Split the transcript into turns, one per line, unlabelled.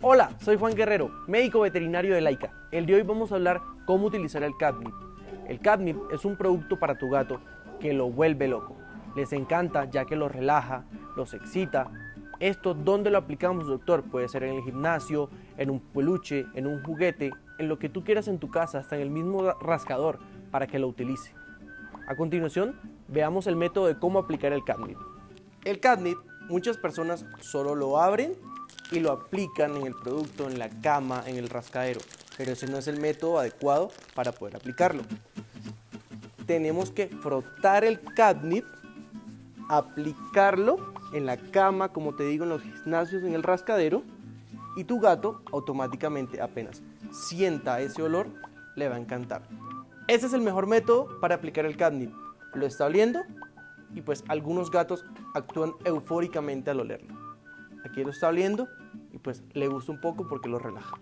Hola, soy Juan Guerrero, médico veterinario de Laika. El de hoy vamos a hablar cómo utilizar el catnip. El catnip es un producto para tu gato que lo vuelve loco. Les encanta ya que los relaja, los excita. Esto, ¿dónde lo aplicamos, doctor? Puede ser en el gimnasio, en un peluche, en un juguete, en lo que tú quieras en tu casa, hasta en el mismo rascador, para que lo utilice. A continuación, veamos el método de cómo aplicar el catnip. El catnip, muchas personas solo lo abren y lo aplican en el producto, en la cama, en el rascadero. Pero ese no es el método adecuado para poder aplicarlo. Tenemos que frotar el catnip, aplicarlo en la cama, como te digo, en los gimnasios, en el rascadero, y tu gato automáticamente apenas sienta ese olor, le va a encantar. Ese es el mejor método para aplicar el catnip. Lo está oliendo y pues algunos gatos actúan eufóricamente al olerlo. Aquí lo está oliendo y pues le gusta un poco porque lo relaja.